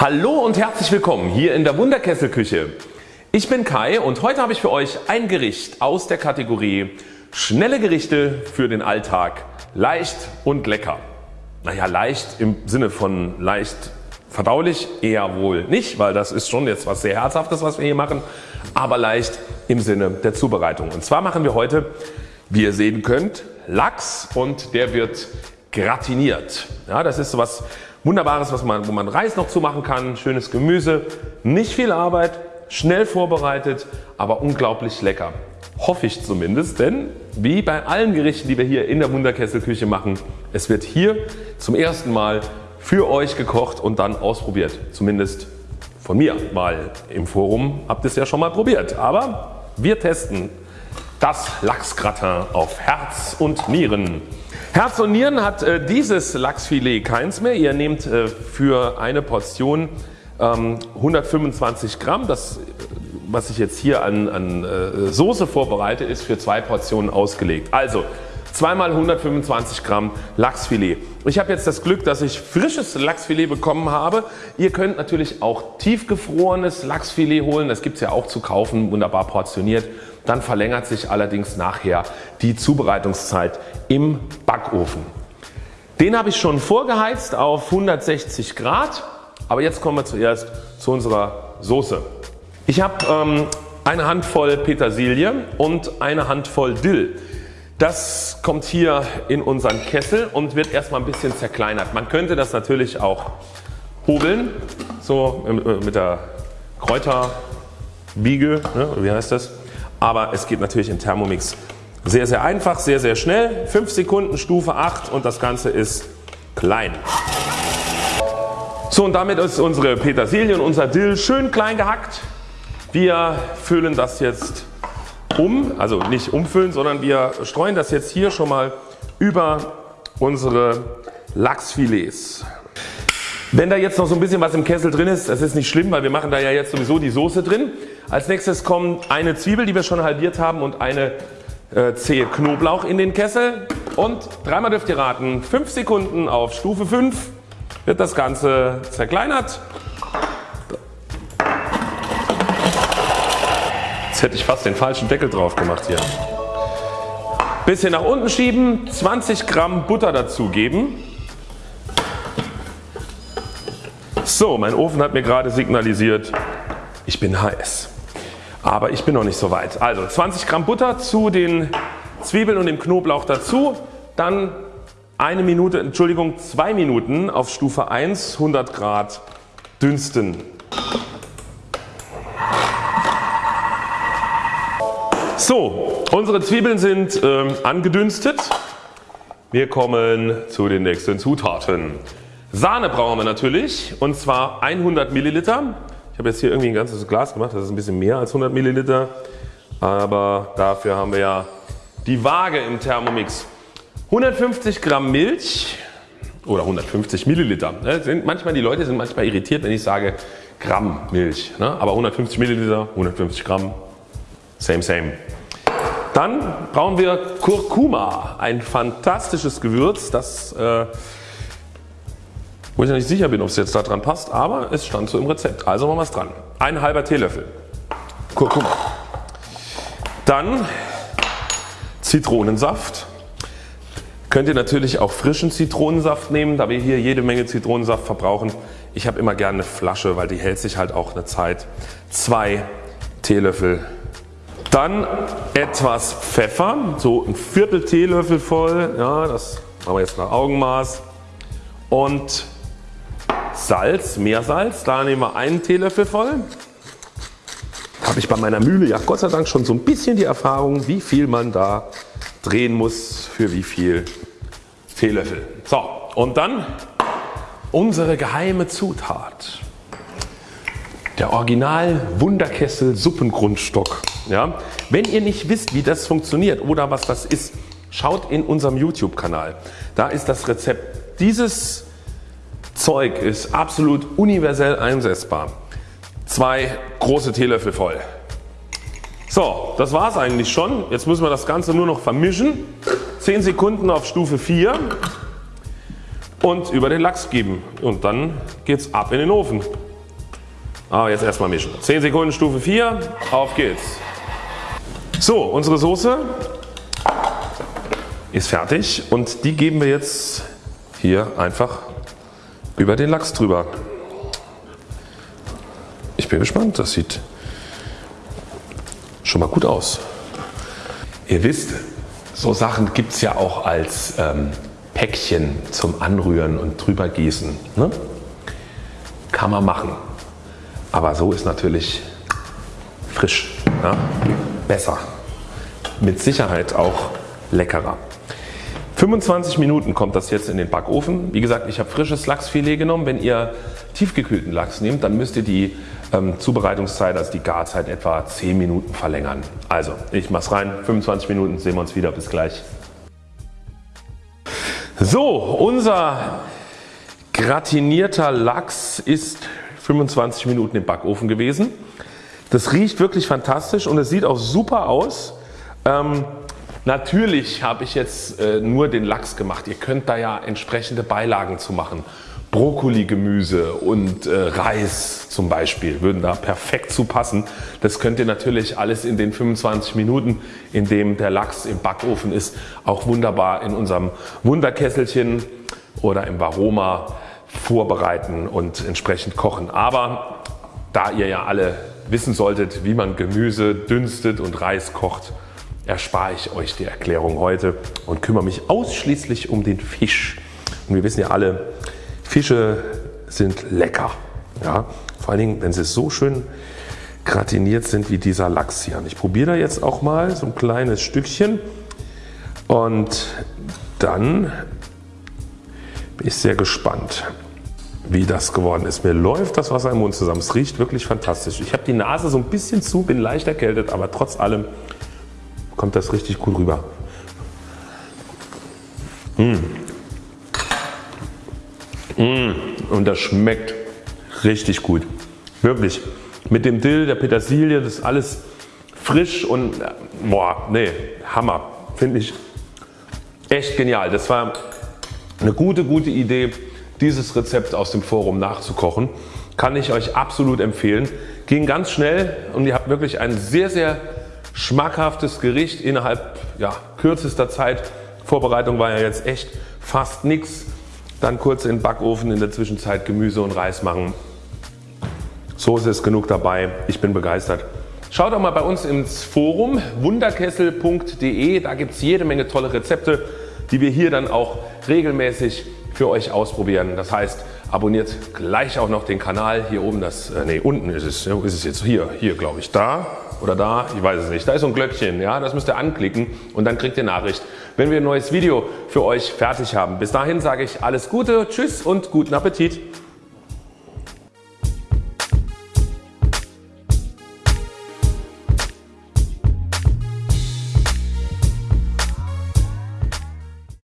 Hallo und herzlich willkommen hier in der Wunderkesselküche. Ich bin Kai und heute habe ich für euch ein Gericht aus der Kategorie schnelle Gerichte für den Alltag, leicht und lecker. Naja leicht im Sinne von leicht verdaulich eher wohl nicht, weil das ist schon jetzt was sehr herzhaftes was wir hier machen, aber leicht im Sinne der Zubereitung. Und zwar machen wir heute wie ihr sehen könnt Lachs und der wird gratiniert. Ja, das ist so was Wunderbares was man, wo man Reis noch zu machen kann, schönes Gemüse, nicht viel Arbeit, schnell vorbereitet, aber unglaublich lecker. Hoffe ich zumindest, denn wie bei allen Gerichten die wir hier in der Wunderkesselküche machen, es wird hier zum ersten Mal für euch gekocht und dann ausprobiert. Zumindest von mir, weil im Forum habt ihr es ja schon mal probiert. Aber wir testen das Lachsgratin auf Herz und Nieren. Herz und Nieren hat äh, dieses Lachsfilet keins mehr. Ihr nehmt äh, für eine Portion ähm, 125 Gramm. Das was ich jetzt hier an, an äh, Soße vorbereite ist für zwei Portionen ausgelegt. Also zweimal 125 Gramm Lachsfilet. Ich habe jetzt das Glück dass ich frisches Lachsfilet bekommen habe. Ihr könnt natürlich auch tiefgefrorenes Lachsfilet holen. Das gibt es ja auch zu kaufen wunderbar portioniert. Dann verlängert sich allerdings nachher die Zubereitungszeit im Backofen. Den habe ich schon vorgeheizt auf 160 Grad. Aber jetzt kommen wir zuerst zu unserer Soße. Ich habe ähm, eine Handvoll Petersilie und eine Handvoll Dill. Das kommt hier in unseren Kessel und wird erstmal ein bisschen zerkleinert. Man könnte das natürlich auch hobeln, so äh, mit der Kräuterbiege, ne, wie heißt das? Aber es geht natürlich im Thermomix sehr sehr einfach, sehr sehr schnell. 5 Sekunden Stufe 8 und das Ganze ist klein. So und damit ist unsere Petersilie und unser Dill schön klein gehackt. Wir füllen das jetzt um, also nicht umfüllen, sondern wir streuen das jetzt hier schon mal über unsere Lachsfilets. Wenn da jetzt noch so ein bisschen was im Kessel drin ist, das ist nicht schlimm, weil wir machen da ja jetzt sowieso die Soße drin. Als nächstes kommt eine Zwiebel, die wir schon halbiert haben und eine äh, Zehe Knoblauch in den Kessel und dreimal dürft ihr raten, 5 Sekunden auf Stufe 5 wird das Ganze zerkleinert Jetzt hätte ich fast den falschen Deckel drauf gemacht hier. Bisschen nach unten schieben, 20 Gramm Butter dazugeben. So, mein Ofen hat mir gerade signalisiert, ich bin heiß. Aber ich bin noch nicht so weit. Also 20 Gramm Butter zu den Zwiebeln und dem Knoblauch dazu. Dann eine Minute, Entschuldigung, zwei Minuten auf Stufe 1, 100 Grad dünsten. So, unsere Zwiebeln sind ähm, angedünstet. Wir kommen zu den nächsten Zutaten. Sahne brauchen wir natürlich und zwar 100 Milliliter. Habe jetzt hier irgendwie ein ganzes Glas gemacht, das ist ein bisschen mehr als 100 Milliliter. Aber dafür haben wir ja die Waage im Thermomix. 150 Gramm Milch oder 150 Milliliter. Sind manchmal die Leute sind manchmal irritiert wenn ich sage Gramm Milch. Ne? Aber 150 Milliliter, 150 Gramm Same, same. Dann brauchen wir Kurkuma, ein fantastisches Gewürz, das äh, wo ich nicht sicher bin ob es jetzt da dran passt, aber es stand so im Rezept. Also machen wir es dran. Ein halber Teelöffel Kurkuma. Dann Zitronensaft. Könnt ihr natürlich auch frischen Zitronensaft nehmen, da wir hier jede Menge Zitronensaft verbrauchen. Ich habe immer gerne eine Flasche, weil die hält sich halt auch eine Zeit. Zwei Teelöffel dann etwas Pfeffer, so ein Viertel Teelöffel voll, ja, das machen wir jetzt nach Augenmaß. Und Salz, Meersalz, da nehmen wir einen Teelöffel voll. Habe ich bei meiner Mühle ja Gott sei Dank schon so ein bisschen die Erfahrung wie viel man da drehen muss für wie viel Teelöffel. So und dann unsere geheime Zutat. Der Original Wunderkessel Suppengrundstock. Ja? Wenn ihr nicht wisst wie das funktioniert oder was das ist, schaut in unserem YouTube Kanal. Da ist das Rezept. Dieses Zeug ist absolut universell einsetzbar. Zwei große Teelöffel voll. So, das war es eigentlich schon. Jetzt müssen wir das Ganze nur noch vermischen. 10 Sekunden auf Stufe 4 und über den Lachs geben und dann geht's ab in den Ofen. Aber jetzt erstmal mischen. 10 Sekunden Stufe 4, auf geht's. So, unsere Soße ist fertig und die geben wir jetzt hier einfach über den Lachs drüber. Ich bin gespannt, das sieht schon mal gut aus. Ihr wisst, so Sachen gibt es ja auch als ähm, Päckchen zum Anrühren und drüber gießen. Ne? Kann man machen. Aber so ist natürlich frisch, ja? besser. Mit Sicherheit auch leckerer. 25 Minuten kommt das jetzt in den Backofen. Wie gesagt, ich habe frisches Lachsfilet genommen. Wenn ihr tiefgekühlten Lachs nehmt, dann müsst ihr die ähm, Zubereitungszeit, also die Garzeit etwa 10 Minuten verlängern. Also ich mache es rein, 25 Minuten, sehen wir uns wieder, bis gleich. So, unser gratinierter Lachs ist 25 Minuten im Backofen gewesen. Das riecht wirklich fantastisch und es sieht auch super aus. Ähm, Natürlich habe ich jetzt äh, nur den Lachs gemacht. Ihr könnt da ja entsprechende Beilagen zu machen. Brokkoli-Gemüse und äh, Reis zum Beispiel würden da perfekt zu passen. Das könnt ihr natürlich alles in den 25 Minuten, in dem der Lachs im Backofen ist, auch wunderbar in unserem Wunderkesselchen oder im Varoma vorbereiten und entsprechend kochen. Aber da ihr ja alle wissen solltet, wie man Gemüse dünstet und Reis kocht, erspare ich euch die Erklärung heute und kümmere mich ausschließlich um den Fisch. Und wir wissen ja alle, Fische sind lecker. Ja? Vor allen Dingen, wenn sie so schön gratiniert sind wie dieser Lachs hier. Und ich probiere da jetzt auch mal so ein kleines Stückchen und dann bin ich sehr gespannt wie das geworden ist. Mir läuft das Wasser im Mund zusammen. Es riecht wirklich fantastisch. Ich habe die Nase so ein bisschen zu, bin leicht erkältet, aber trotz allem kommt das richtig gut rüber. Mmh. Mmh. Und das schmeckt richtig gut. Wirklich. Mit dem Dill, der Petersilie, das ist alles frisch und boah, nee, Hammer. Finde ich echt genial. Das war eine gute, gute Idee, dieses Rezept aus dem Forum nachzukochen. Kann ich euch absolut empfehlen. Ging ganz schnell und ihr habt wirklich ein sehr, sehr schmackhaftes Gericht innerhalb ja, kürzester Zeit. Vorbereitung war ja jetzt echt fast nichts. Dann kurz in den Backofen, in der Zwischenzeit Gemüse und Reis machen. Soße ist genug dabei. Ich bin begeistert. Schaut doch mal bei uns ins Forum wunderkessel.de. Da gibt es jede Menge tolle Rezepte, die wir hier dann auch regelmäßig für euch ausprobieren. Das heißt, abonniert gleich auch noch den Kanal. Hier oben, das, äh, nee, unten ist es, ist es jetzt hier, hier glaube ich, da oder da, ich weiß es nicht. Da ist so ein Glöckchen, ja, das müsst ihr anklicken und dann kriegt ihr Nachricht, wenn wir ein neues Video für euch fertig haben. Bis dahin sage ich alles Gute, Tschüss und guten Appetit.